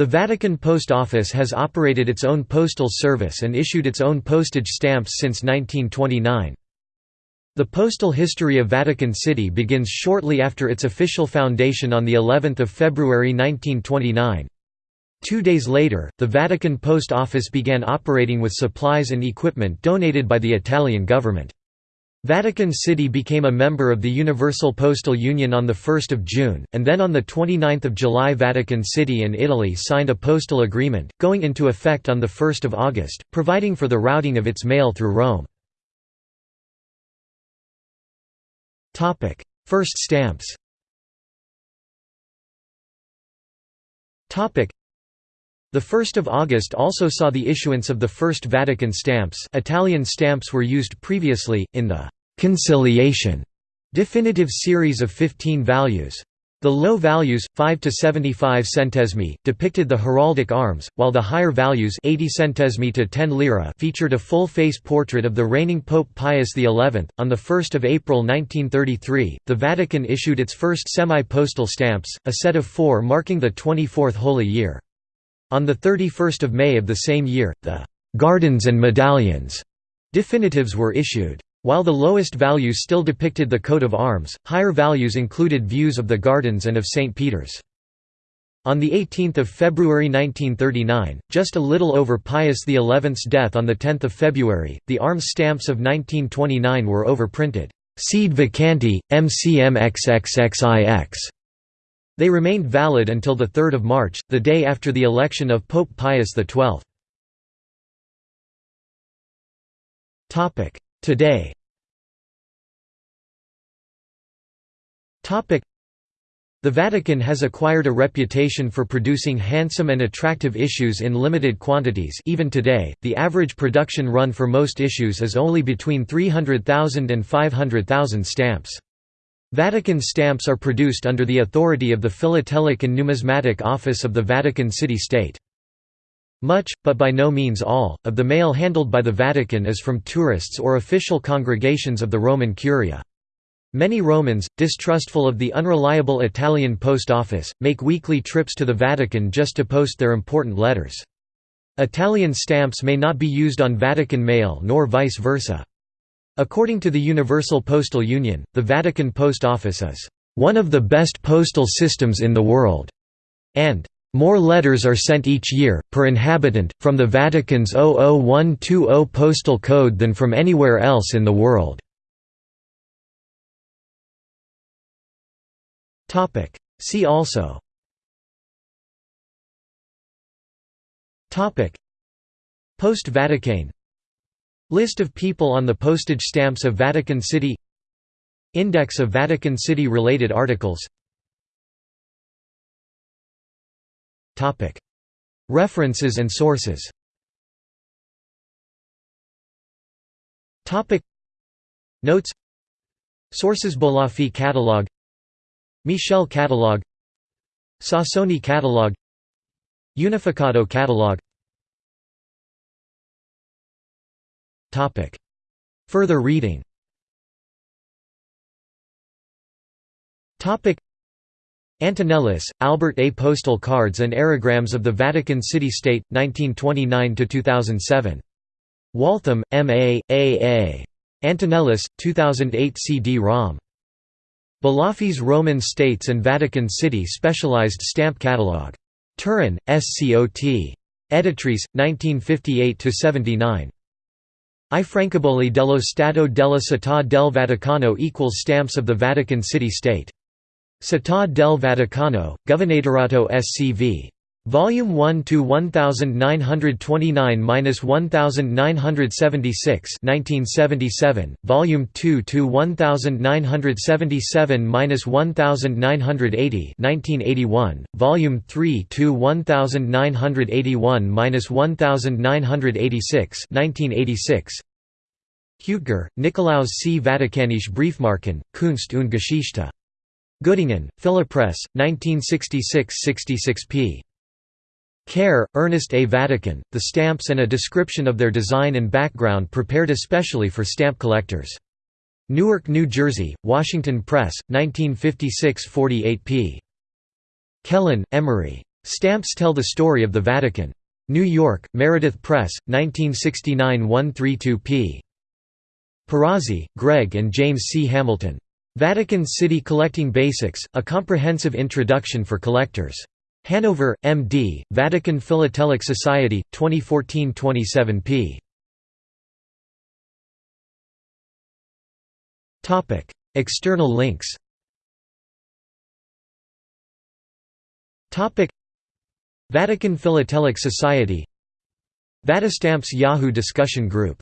The Vatican Post Office has operated its own postal service and issued its own postage stamps since 1929. The postal history of Vatican City begins shortly after its official foundation on the 11th of February 1929. Two days later, the Vatican Post Office began operating with supplies and equipment donated by the Italian government. Vatican City became a member of the Universal Postal Union on 1 June, and then on 29 July Vatican City and Italy signed a postal agreement, going into effect on 1 August, providing for the routing of its mail through Rome. First stamps the 1st of August also saw the issuance of the first Vatican stamps Italian stamps were used previously, in the «conciliation» definitive series of 15 values. The low values, 5 to 75 centesimi, depicted the heraldic arms, while the higher values 80 centesimi to 10 lira featured a full-face portrait of the reigning Pope Pius XI. On 1 April 1933, the Vatican issued its first semi-postal stamps, a set of four marking the 24th Holy Year. On 31 May of the same year, the «gardens and medallions» definitives were issued. While the lowest values still depicted the coat of arms, higher values included views of the gardens and of St. Peter's. On 18 February 1939, just a little over Pius XI's death on 10 February, the arms stamps of 1929 were overprinted, Sede Vacanti, MCMXXXIX. They remained valid until 3 March, the day after the election of Pope Pius XII. Today the Vatican has acquired a reputation for producing handsome and attractive issues in limited quantities even today, the average production run for most issues is only between 300,000 and 500,000 stamps. Vatican stamps are produced under the authority of the Philatelic and Numismatic Office of the Vatican City State. Much, but by no means all, of the mail handled by the Vatican is from tourists or official congregations of the Roman Curia. Many Romans, distrustful of the unreliable Italian post office, make weekly trips to the Vatican just to post their important letters. Italian stamps may not be used on Vatican mail nor vice versa. According to the Universal Postal Union, the Vatican Post Office is one of the best postal systems in the world, and more letters are sent each year, per inhabitant, from the Vatican's 00120 postal code than from anywhere else in the world. See also. Poste Vaticane List of people on the postage stamps of Vatican City. Index of Vatican City related articles References and sources. Notes. Sources Bolaffi Catalog. Michel Catalog. Sassone Catalog. Unificato Catalog. Further reading. Antonellis, Albert A. Postal Cards and Aerograms of the Vatican City-State, 1929–2007. Waltham, M.A., M. A., A. A. Antonellis, 2008 CD-ROM. Bolaffi's Roman States and Vatican City Specialized Stamp Catalog. Turin, SCOT. Editrice, 1958–79. I Francobolli dello Stato della Città del Vaticano equals stamps of the Vatican City State. Città del Vaticano, Governatorato SCV. Volume 1 to 1929-1976 1977, Volume 2 to 1977-1980 1981, Volume 3 to 1981-1986 1986 Hüttger, Nikolaus C. Vatikanische Briefmarken, Kunst und Geschichte. Göttingen, Philipppress, 1966–66 p. Kehr, Ernest A. Vatican, the stamps and a description of their design and background prepared especially for stamp collectors. Newark, New Jersey, Washington Press, 1956–48 p. Kelen, Emery. Stamps tell the story of the Vatican. New York, Meredith Press, 1969 132 p. Perazzi, Greg and James C. Hamilton. Vatican City Collecting Basics, A Comprehensive Introduction for Collectors. Hanover, M.D., Vatican Philatelic Society, 2014-27 p. External links Vatican Philatelic Society Vatistamps Yahoo discussion group